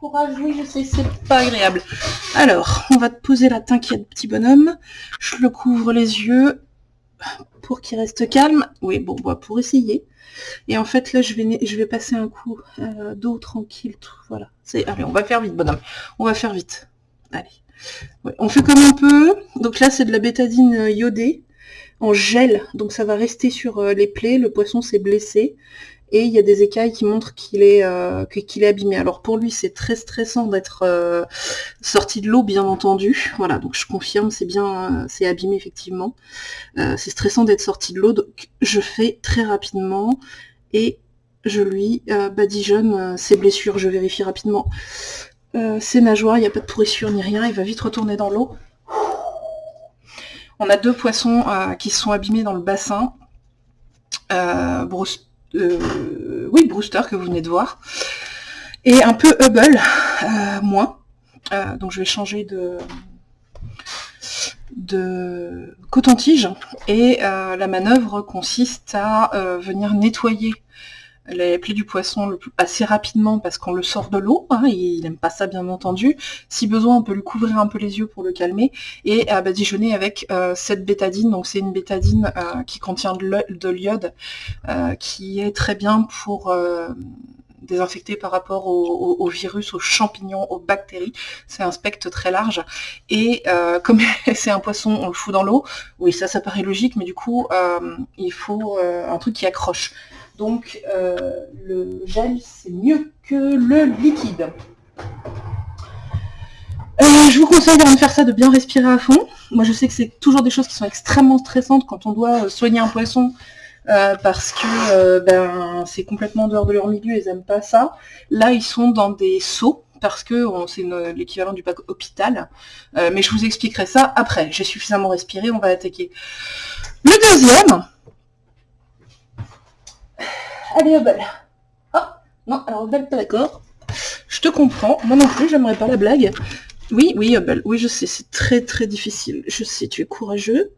courage, oui, je sais, c'est pas agréable. Alors, on va te poser la t'inquiète, petit bonhomme. Je le couvre les yeux pour qu'il reste calme. Oui, bon, bah, pour essayer. Et en fait, là, je vais, je vais passer un coup euh, d'eau tranquille. Tout, voilà. Allez, on va faire vite, bonhomme. On va faire vite. Allez. on fait comme un peu. Donc là, c'est de la bétadine euh, iodée en gel. Donc ça va rester sur euh, les plaies. Le poisson s'est blessé et il y a des écailles qui montrent qu'il est, euh, qu'il est abîmé. Alors pour lui, c'est très stressant d'être euh, sorti de l'eau, bien entendu. Voilà, donc je confirme, c'est bien, c'est abîmé effectivement. Euh, c'est stressant d'être sorti de l'eau, donc je fais très rapidement et je lui badigeonne ses blessures. Je vérifie rapidement ses nageoires, il n'y a pas de pourrissure ni rien, il va vite retourner dans l'eau. On a deux poissons qui sont abîmés dans le bassin. Euh, euh, oui, Brewster que vous venez de voir, et un peu Hubble, euh, moins. Euh, donc je vais changer de, de coton-tige, et la manœuvre consiste à venir nettoyer les plaies du poisson assez rapidement parce qu'on le sort de l'eau, hein, il n'aime pas ça bien entendu. Si besoin, on peut lui couvrir un peu les yeux pour le calmer et à badigeonner avec euh, cette bétadine. Donc c'est une bétadine euh, qui contient de l'iode, euh, qui est très bien pour désinfecter par rapport aux, virus, aux champignons, aux bactéries. C'est un spectre très large. Et comme c'est un poisson, on le fout dans l'eau. Oui, ça, ça paraît logique, mais du coup, il faut un truc qui accroche. Donc euh, le gel, c'est mieux que le liquide. Euh, je vous conseille de faire ça, de bien respirer à fond. Moi, je sais que c'est toujours des choses qui sont extrêmement stressantes quand on doit euh, soigner un poisson parce que ben, c'est complètement dehors de leur milieu, ils n'aiment pas ça. Là, ils sont dans des seaux parce que c'est l'équivalent du pack hôpital. mais je vous expliquerai ça après. J'ai suffisamment respiré, on va attaquer. Le deuxième, Allez, Hubble. Oh, non, alors Hubble, pas d'accord. Je te comprends. Moi non plus, j'aimerais pas la blague. Oui, oui, Hubble. Oui, je sais, c'est très très difficile. Je sais, tu es courageux.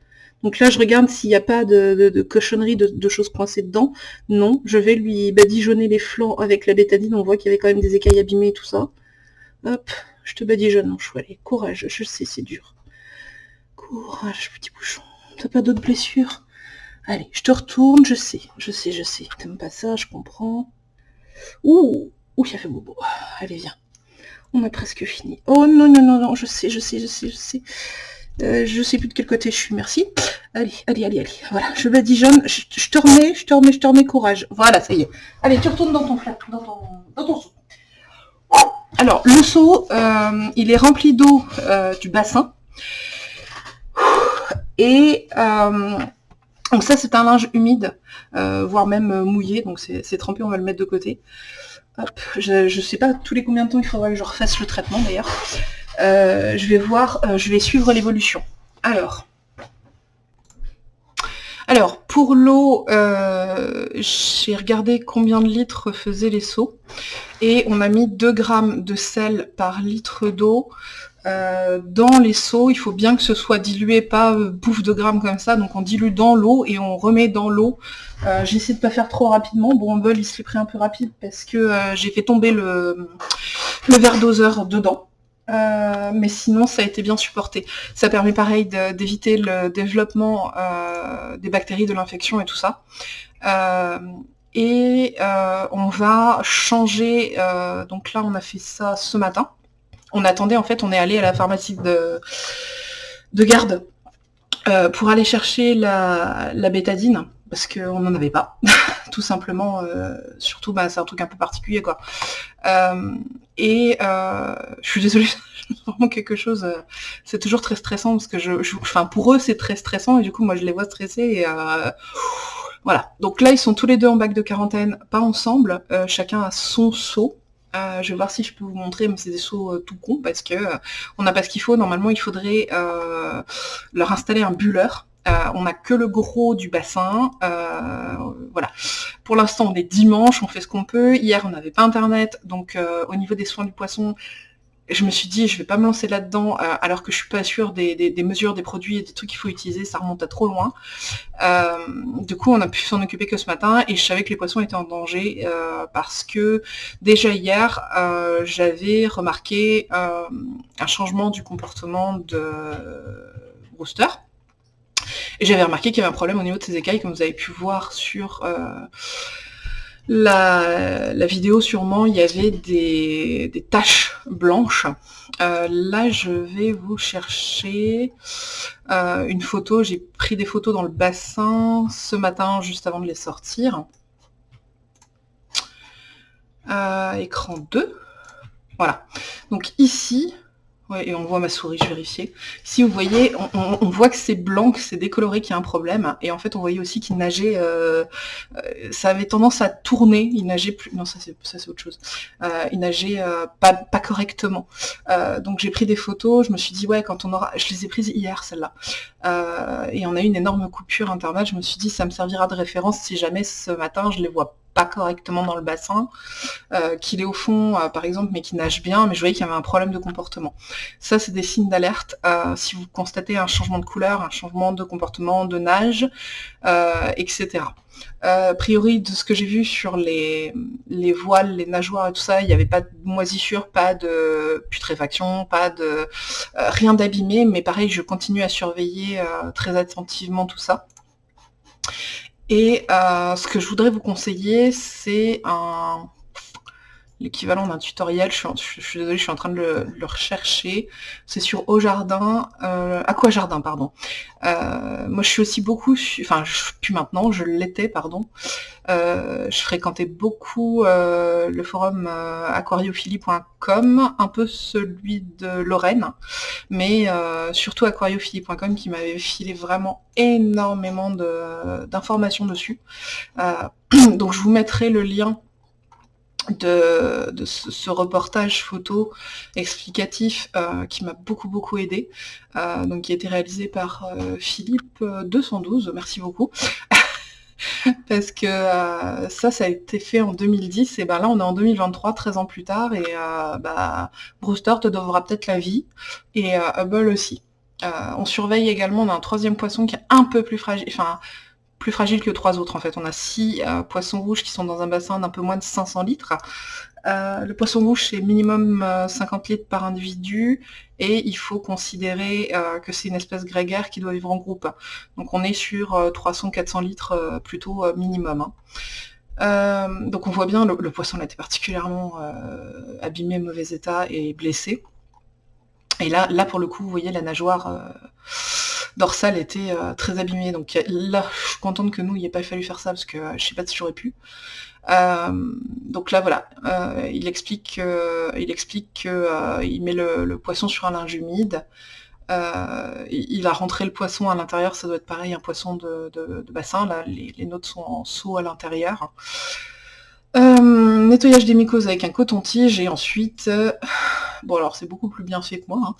Donc là, je regarde s'il n'y a pas de, de, cochonnerie, de, choses coincées dedans. Non, je vais lui badigeonner les flancs avec la bétadine. On voit qu'il y avait quand même des écailles abîmées et tout ça. Hop, je te badigeonne, mon chou. Allez, courage, je sais, c'est dur. Courage, petit bouchon. T'as pas d'autres blessures? Allez, je te retourne, je sais, je sais, je sais. T'aimes pas ça, je comprends. Ouh, ouh, il a fait bobo. Allez, viens. On a presque fini. Oh non, non, non, non, je sais, je sais, je sais, je sais. Euh, je sais plus de quel côté je suis, merci. Allez, allez, allez, allez. Voilà, je badigeonne, je, je te remets, je te remets, je te remets courage. Voilà, ça y est. Allez, tu retournes dans ton flat, dans ton, dans ton seau. Alors, le seau, euh, il est rempli d'eau euh, du bassin. Et donc ça, c'est un linge humide, euh, voire même euh, mouillé, donc c'est trempé, on va le mettre de côté. je ne sais pas tous les combien de temps il faudra que je refasse le traitement d'ailleurs. Euh, je vais voir, je vais suivre l'évolution. Alors, alors pour l'eau, j'ai regardé combien de litres faisaient les seaux et on a mis 2 grammes de sel par litre d'eau euh, dans les seaux, il faut bien que ce soit dilué, pas euh, bouffe de grammes comme ça, donc on dilue dans l'eau et on remet dans l'eau. Euh, J'essaie de pas faire trop rapidement, bon Bumble il se pris un peu rapide parce que j'ai fait tomber le, le verre doseur dedans. mais sinon ça a été bien supporté. Ça permet pareil d'éviter le développement des bactéries, de l'infection et tout ça. et on va changer, donc là on a fait ça ce matin, on attendait, en fait, on est allé à la pharmacie de, de garde euh, pour aller chercher la, bétadine, parce qu'on n'en avait pas, tout simplement, euh, surtout, bah, c'est un truc un peu particulier, quoi. Euh, et je suis désolée, vraiment quelque chose, c'est toujours très stressant, parce que je, enfin, pour eux, c'est très stressant, et du coup, moi, je les vois stressés, et... voilà, donc là ils sont tous les deux en bac de quarantaine, pas ensemble, chacun a son seau, euh, je vais voir si je peux vous montrer, mais c'est des sauts euh, tout con parce que euh, on n'a pas ce qu'il faut. Normalement, il faudrait leur installer un bulleur. on n'a que le gros du bassin. voilà. Pour l'instant, on est dimanche, on fait ce qu'on peut. Hier, on n'avait pas internet, donc au niveau des soins du poisson, je me suis dit, je vais pas me lancer là-dedans euh, alors que je suis pas sûre des, mesures, des produits et des trucs qu'il faut utiliser, ça remonte à trop loin. Euh, du coup, on a pu s'en occuper que ce matin et je savais que les poissons étaient en danger euh, parce que déjà hier, j'avais remarqué un changement du comportement de Brewster. Et j'avais remarqué qu'il y avait un problème au niveau de ses écailles, comme vous avez pu voir sur la, vidéo, sûrement, il y avait des, taches blanches. Euh, là, je vais vous chercher euh, une photo. J'ai pris des photos dans le bassin ce matin, juste avant de les sortir. Euh, écran 2. Voilà. Donc ici, Ouais, et on voit ma souris, je vérifiais. Si vous voyez, on, voit que c'est blanc, que c'est décoloré, qu'il y a un problème. Et en fait, on voyait aussi qu'il nageait, euh, euh, ça avait tendance à tourner, il nageait plus, non, ça c'est ça c'est autre chose. Euh, il nageait pas, pas correctement. donc j'ai pris des photos, je me suis dit, ouais, quand on aura, je les ai prises hier, celles-là. Et on a eu une énorme coupure internet, je me suis dit, ça me servira de référence si jamais ce matin, je les vois pas correctement dans le bassin, euh, qu'il est au fond, euh, par exemple, mais qui nage bien, mais je voyais qu'il y avait un problème de comportement. Ça, c'est des signes d'alerte. Euh, si vous constatez un changement de couleur, un changement de comportement, de nage, etc. a priori, de ce que j'ai vu sur les, les voiles, les nageoires et tout ça, il n'y avait pas de moisissure, pas de putréfaction, pas de rien d'abîmé, mais pareil, je continue à surveiller très attentivement tout ça. Et euh, ce que je voudrais vous conseiller, c'est un l'équivalent d'un tutoriel, je suis, désolée, je suis en train de le, rechercher, c'est sur Au Jardin, euh, Aqua Jardin, pardon. Euh, moi je suis aussi beaucoup, enfin je, plus maintenant, je l'étais, pardon, euh, je fréquentais beaucoup euh, le forum aquariophilie.com, un peu celui de Lorraine, mais surtout aquariophilie.com qui m'avait filé vraiment énormément d'informations dessus. donc je vous mettrai le lien de, ce, reportage photo explicatif euh, qui m'a beaucoup beaucoup aidé, euh, donc qui a été réalisé par euh, Philippe 212, merci beaucoup. Parce que ça, ça a été fait en 2010, et ben là on est en 2023, 13 ans plus tard, et bah, Brewster te devra peut-être la vie, et Hubble aussi. on surveille également, on a un troisième poisson qui est un peu plus fragile, enfin plus fragile que trois autres en fait. On a six euh, poissons rouges qui sont dans un bassin d'un peu moins de 500 litres. Euh, le poisson rouge c'est minimum 50 euh, litres par individu et il faut considérer que c'est une espèce grégaire qui doit vivre en groupe. Donc on est sur 300-400 litres plutôt minimum. Hein. donc on voit bien, le, le poisson a été particulièrement abîmé, mauvais état et blessé. Et là, là pour le coup, vous voyez la nageoire dorsale était euh, très abîmée. Donc là, je suis contente que nous, il ait pas fallu faire ça parce que euh, je sais pas si j'aurais pu. Euh, donc là voilà, il explique, il explique qu'il met le, poisson sur un linge humide. il a rentré le poisson à l'intérieur, ça doit être pareil, un poisson de, bassin. Là, les, les, notes sont en seau à l'intérieur. nettoyage des mycoses avec un coton-tige et ensuite Bon alors c'est beaucoup plus bien fait que moi, hein.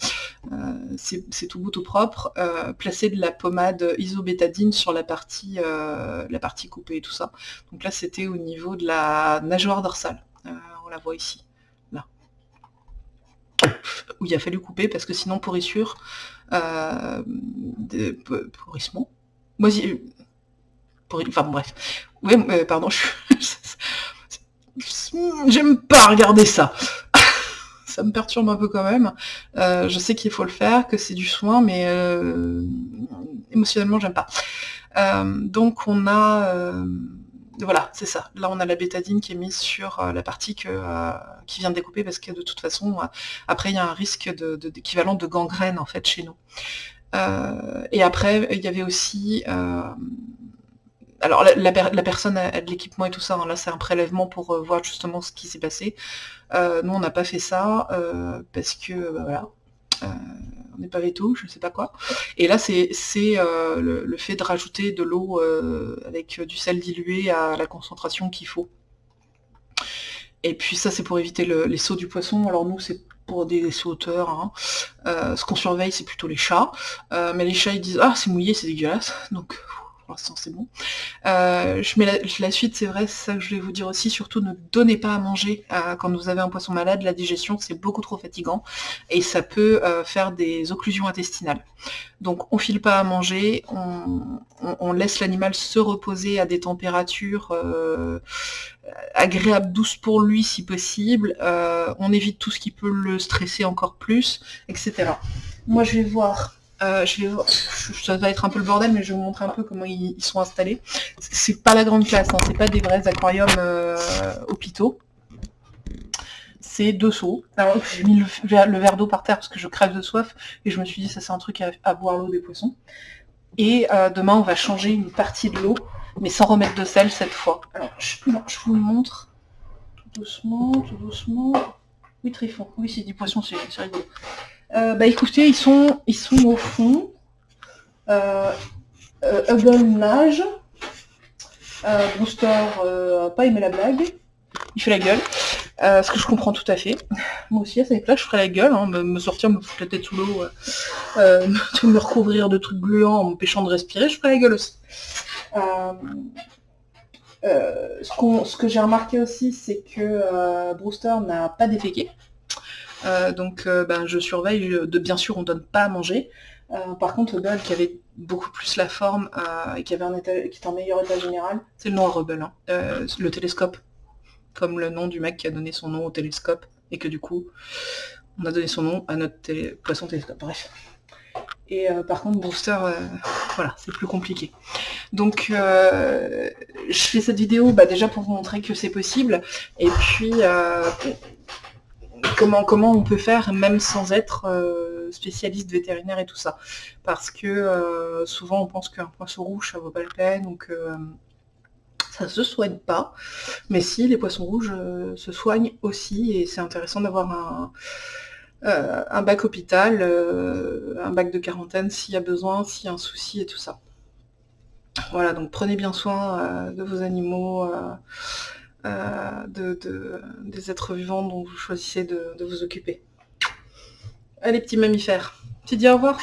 euh, c'est tout beau tout propre. Euh, placer de la pommade isobétadine sur la partie, euh, la partie coupée et tout ça. Donc là c'était au niveau de la nageoire dorsale. on la voit ici, là. Où il a fallu couper parce que sinon pourrissure, pourrissement, moisi, enfin bref. Oui, pardon, j'aime pas regarder ça ça me perturbe un peu quand même. Euh, je sais qu'il faut le faire, que c'est du soin, mais euh, émotionnellement, j'aime pas. Euh, donc on a... voilà, c'est ça. Là, on a la bétadine qui est mise sur la partie qui vient de découper parce que de toute façon, après, il y a un risque d'équivalent de, de, gangrène en fait chez nous. et après, il y avait aussi alors la, personne a, de l'équipement et tout ça, hein. là c'est un prélèvement pour euh, voir justement ce qui s'est passé. Euh, nous on n'a pas fait ça euh, parce que bah, voilà, on n'est pas veto, je ne sais pas quoi. Et là c'est le, fait de rajouter de l'eau avec du sel dilué à la concentration qu'il faut. Et puis ça c'est pour éviter les sauts du poisson. Alors nous c'est pour des sauteurs. Hein. ce qu'on surveille c'est plutôt les chats. mais les chats ils disent ah c'est mouillé, c'est dégueulasse. Donc pour l'instant c'est bon. Euh, je mets la, suite, c'est vrai, c'est ça que je vais vous dire aussi, surtout ne donnez pas à manger quand vous avez un poisson malade, la digestion c'est beaucoup trop fatigant et ça peut faire des occlusions intestinales. Donc on file pas à manger, on, laisse l'animal se reposer à des températures agréables, douces pour lui si possible, on évite tout ce qui peut le stresser encore plus, etc. Moi je vais voir euh, je vais, ça va être un peu le bordel, mais je vais vous montrer un peu comment ils, sont installés. C'est pas la grande classe, hein, c'est pas des vrais aquariums euh, hôpitaux. C'est deux seaux. J'ai mis le, verre d'eau par terre parce que je crève de soif et je me suis dit ça c'est un truc à, boire l'eau des poissons. Et euh, demain on va changer une partie de l'eau, mais sans remettre de sel cette fois. Alors je, je vous le montre. Tout doucement, tout doucement. Oui, Trifon. Oui, c'est du poisson, c'est rigolo. Euh, bah écoutez, ils sont, ils sont au fond. Euh, euh, Hubble nage. Euh, Brewster euh, pas aimé la blague. Il fait la gueule. Ce que je comprends tout à fait. Moi aussi, à cette époque, je ferais la gueule, hein, me, sortir, me foutre la tête sous l'eau, me recouvrir de trucs gluants en m'empêchant de respirer, je ferais la gueule aussi. ce, ce, que j'ai remarqué aussi, c'est que Brewster n'a pas déféqué. Euh, donc euh, ben, je surveille, de bien sûr on donne pas à manger. Euh, par contre Hubble qui avait beaucoup plus la forme et qui avait un état, qui était en meilleur état général, c'est le nom à Hubble, hein. le télescope, comme le nom du mec qui a donné son nom au télescope, et que du coup on a donné son nom à notre poisson télescope, bref. Et par contre, Booster, voilà, c'est plus compliqué. Donc, je fais cette vidéo bah, déjà pour vous montrer que c'est possible, et puis comment, on peut faire même sans être euh, spécialiste vétérinaire et tout ça? Parce que euh, souvent on pense qu'un poisson rouge ça vaut pas la peine que euh, ça se soigne pas. Mais si, les poissons rouges se soignent aussi et c'est intéressant d'avoir un bac hôpital, un bac de quarantaine s'il y a besoin, s'il y a un souci et tout ça. Voilà, donc prenez bien soin de vos animaux. Euh, de, des êtres vivants dont vous choisissez de, vous occuper. Allez petits mammifères, tu dis au revoir?